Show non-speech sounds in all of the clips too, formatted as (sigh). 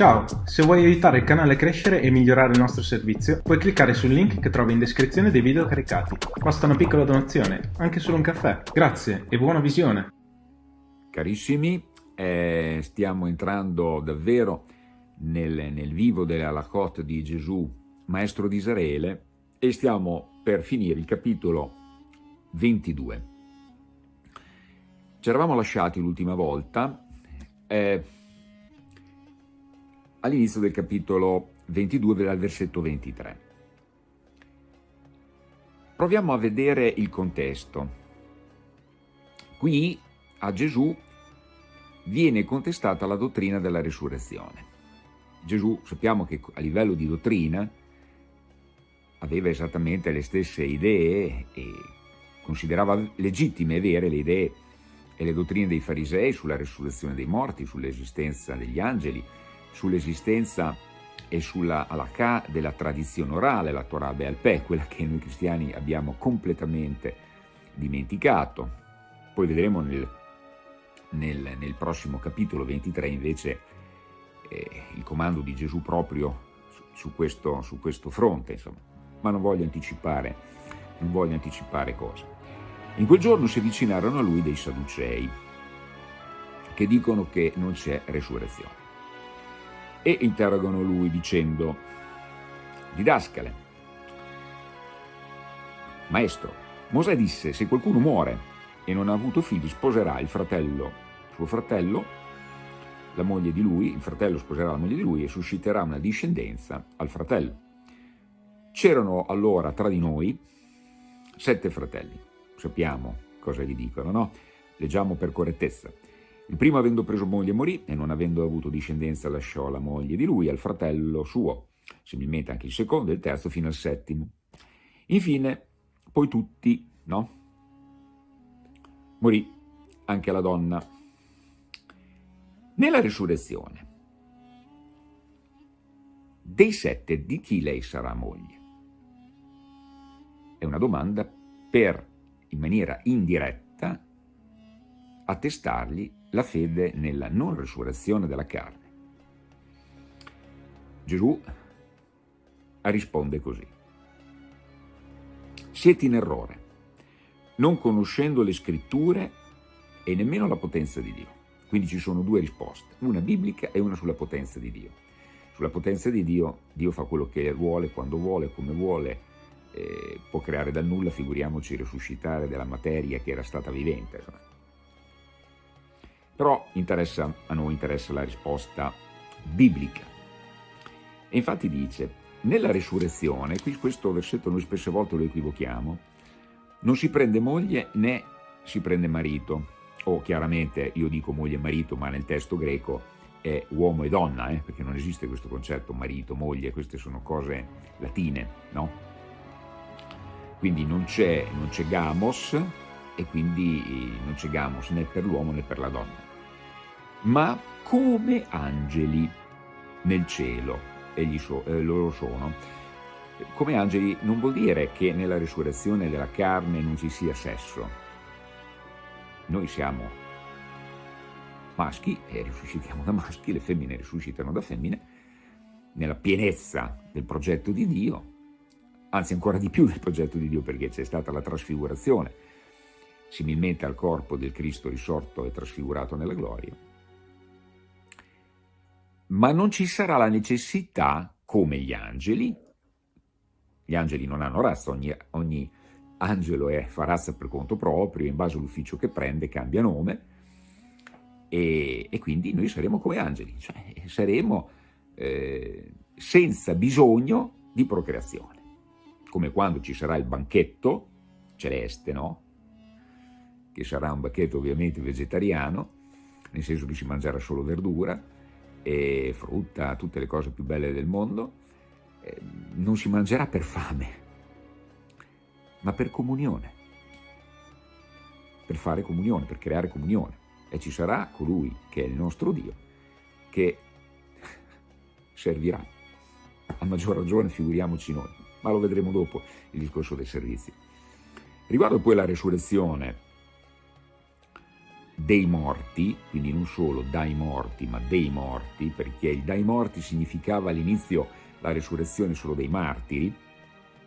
Ciao, se vuoi aiutare il canale a crescere e migliorare il nostro servizio, puoi cliccare sul link che trovi in descrizione dei video caricati. Basta una piccola donazione, anche solo un caffè. Grazie e buona visione! Carissimi, eh, stiamo entrando davvero nel, nel vivo della Lachot di Gesù, maestro di Israele, e stiamo per finire il capitolo 22. Ci eravamo lasciati l'ultima volta eh, all'inizio del capitolo 22 dal versetto 23. Proviamo a vedere il contesto. Qui a Gesù viene contestata la dottrina della risurrezione. Gesù sappiamo che a livello di dottrina aveva esattamente le stesse idee e considerava legittime e vere le idee e le dottrine dei farisei sulla risurrezione dei morti, sull'esistenza degli angeli, sull'esistenza e sulla halakha della tradizione orale, la Torah Be'al quella che noi cristiani abbiamo completamente dimenticato. Poi vedremo nel, nel, nel prossimo capitolo 23 invece eh, il comando di Gesù proprio su, su, questo, su questo, fronte, insomma. ma non voglio anticipare, non voglio anticipare cosa. In quel giorno si avvicinarono a lui dei Sadducei, che dicono che non c'è resurrezione e interrogano lui dicendo, didascale, maestro, Mosè disse, se qualcuno muore e non ha avuto figli, sposerà il fratello, suo fratello, la moglie di lui, il fratello sposerà la moglie di lui e susciterà una discendenza al fratello. C'erano allora tra di noi sette fratelli, sappiamo cosa gli dicono, no? Leggiamo per correttezza. Il primo avendo preso moglie morì e non avendo avuto discendenza lasciò la moglie di lui al fratello suo, similmente anche il secondo e il terzo fino al settimo. Infine, poi tutti, no? Morì anche la donna. Nella risurrezione, dei sette di chi lei sarà moglie? È una domanda per, in maniera indiretta, attestargli la fede nella non risurrezione della carne. Gesù risponde così. Siete in errore, non conoscendo le scritture e nemmeno la potenza di Dio. Quindi ci sono due risposte, una biblica e una sulla potenza di Dio. Sulla potenza di Dio, Dio fa quello che vuole, quando vuole, come vuole, eh, può creare dal nulla, figuriamoci risuscitare della materia che era stata vivente. Insomma. Però interessa, a noi interessa la risposta biblica. E infatti dice, nella risurrezione, qui questo versetto noi spesse volte lo equivochiamo, non si prende moglie né si prende marito, o chiaramente io dico moglie e marito, ma nel testo greco è uomo e donna, eh, perché non esiste questo concetto marito, moglie, queste sono cose latine, no? Quindi non c'è gamos e quindi non c'è gamos né per l'uomo né per la donna ma come angeli nel cielo, egli so, eh, loro sono. Come angeli non vuol dire che nella risurrezione della carne non ci sia sesso. Noi siamo maschi e risuscitiamo da maschi, le femmine risuscitano da femmine, nella pienezza del progetto di Dio, anzi ancora di più del progetto di Dio perché c'è stata la trasfigurazione, similmente al corpo del Cristo risorto e trasfigurato nella gloria, ma non ci sarà la necessità, come gli angeli, gli angeli non hanno razza, ogni, ogni angelo è, fa razza per conto proprio, in base all'ufficio che prende cambia nome, e, e, quindi noi saremo come angeli, cioè saremo eh, senza bisogno di procreazione, come quando ci sarà il banchetto celeste, no? Che sarà un banchetto ovviamente vegetariano, nel senso che si mangerà solo verdura, e frutta, tutte le cose più belle del mondo, eh, non si mangerà per fame, ma per comunione, per fare comunione, per creare comunione. E ci sarà colui che è il nostro Dio, che servirà. A maggior ragione figuriamoci noi, ma lo vedremo dopo il discorso dei servizi. Riguardo poi la resurrezione dei morti, quindi non solo dai morti, ma dei morti, perché il dai morti significava all'inizio la resurrezione solo dei martiri,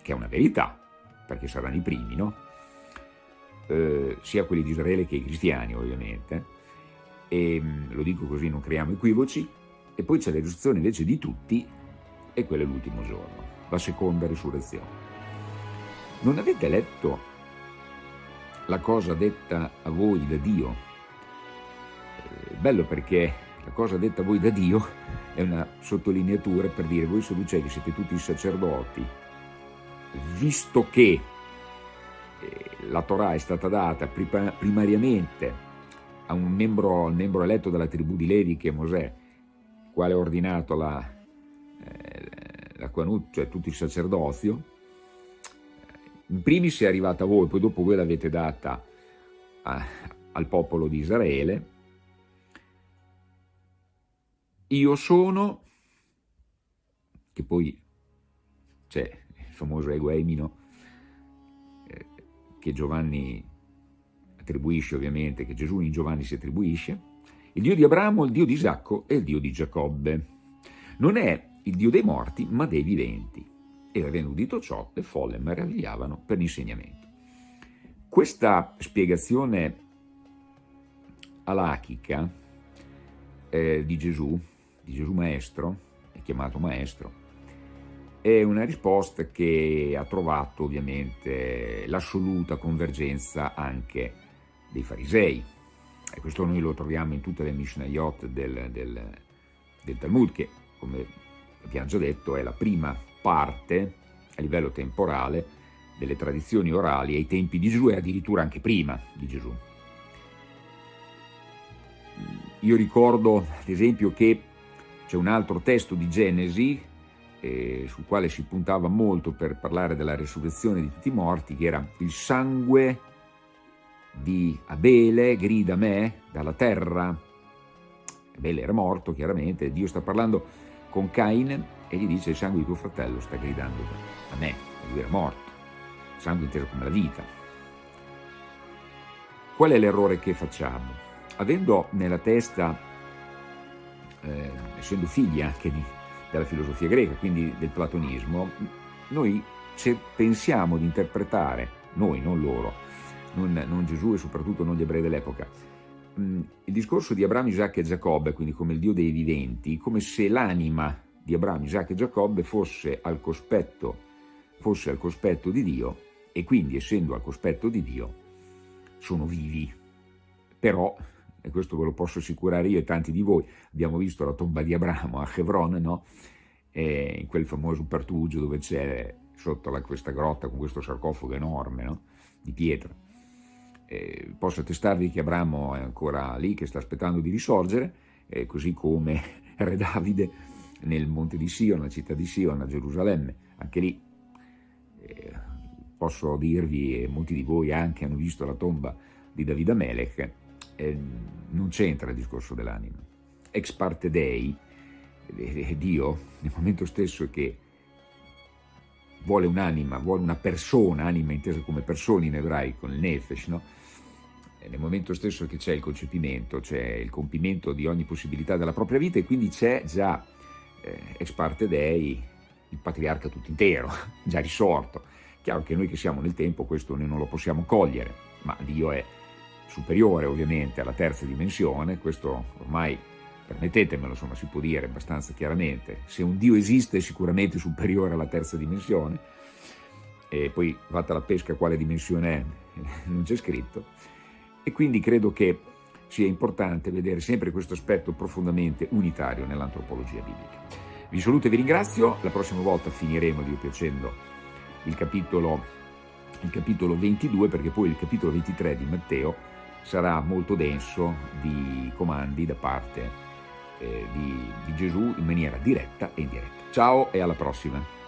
che è una verità, perché saranno i primi, no? Eh, sia quelli di Israele che i cristiani, ovviamente, e mm, lo dico così non creiamo equivoci, e poi c'è la risurrezione invece di tutti, e quello è l'ultimo giorno, la seconda risurrezione. Non avete letto la cosa detta a voi da Dio? Bello perché la cosa detta voi da Dio è una sottolineatura per dire voi sadducei che siete tutti sacerdoti, visto che eh, la Torah è stata data primariamente a un membro, al membro eletto dalla tribù di Levi che è Mosè, quale ha ordinato la, eh, la Quanut, cioè tutto il sacerdozio, in primis è arrivata a voi, poi dopo voi l'avete data a, al popolo di Israele. Io sono, che poi c'è il famoso ego emino, eh, che Giovanni attribuisce ovviamente, che Gesù in Giovanni si attribuisce, il Dio di Abramo, il Dio di Isacco e il Dio di Giacobbe. Non è il Dio dei morti, ma dei viventi e avendo udito ciò le folle meravigliavano per l'insegnamento. Questa spiegazione alachica eh, di Gesù, di Gesù Maestro, è chiamato Maestro, è una risposta che ha trovato ovviamente l'assoluta convergenza anche dei farisei. E questo noi lo troviamo in tutte le Mishnayot del, del, del Talmud, che come abbiamo già detto è la prima parte a livello temporale delle tradizioni orali ai tempi di Gesù e addirittura anche prima di Gesù. Io ricordo ad esempio che c'è un altro testo di Genesi eh, sul quale si puntava molto per parlare della resurrezione di tutti i morti, che era il sangue di Abele grida a me dalla terra. Abele era morto chiaramente, Dio sta parlando con Cain e gli dice il sangue di tuo fratello sta gridando a me, lui era morto, il sangue inteso come la vita. Qual è l'errore che facciamo? Avendo nella testa, eh, essendo figli anche di, della filosofia greca, quindi del platonismo, noi pensiamo di interpretare, noi, non loro, non, non Gesù e soprattutto non gli ebrei dell'epoca, mm, il discorso di Abramo, Isacco e Giacobbe, quindi come il Dio dei viventi, come se l'anima di Abramo, Isacco e Giacobbe fosse al, cospetto, fosse al cospetto di Dio e quindi essendo al cospetto di Dio sono vivi. Però, e questo ve lo posso assicurare io e tanti di voi, abbiamo visto la tomba di Abramo a Hebron, no? In quel famoso pertugio dove c'è sotto la, questa grotta con questo sarcofago enorme no? di pietra. E posso attestarvi che Abramo è ancora lì, che sta aspettando di risorgere, così come (laughs) Re Davide nel monte di Sion, nella città di Sion, a Gerusalemme. Anche lì eh, posso dirvi, e molti di voi anche hanno visto la tomba di Davide Melech, eh, non c'entra il discorso dell'anima. Ex parte Dei, eh, Dio, nel momento stesso che vuole un'anima, vuole una persona, anima intesa come persona in ebraico, il nefesh, no? nel momento stesso che c'è il concepimento, c'è il compimento di ogni possibilità della propria vita e quindi c'è già eh, ex parte dei, il patriarca tutto intero, (laughs) già risorto. Chiaro che noi che siamo nel tempo questo noi non lo possiamo cogliere, ma Dio è superiore ovviamente alla terza dimensione, questo ormai, permettetemelo, insomma, si può dire abbastanza chiaramente, se un Dio esiste è sicuramente superiore alla terza dimensione, e poi fatta la pesca quale dimensione è, (laughs) non c'è scritto, e quindi credo che sia importante vedere sempre questo aspetto profondamente unitario nell'antropologia biblica. Vi saluto e vi ringrazio, la prossima volta finiremo, Dio piacendo, il capitolo, il capitolo 22 perché poi il capitolo 23 di Matteo sarà molto denso di comandi da parte eh, di, di Gesù in maniera diretta e indiretta. Ciao e alla prossima!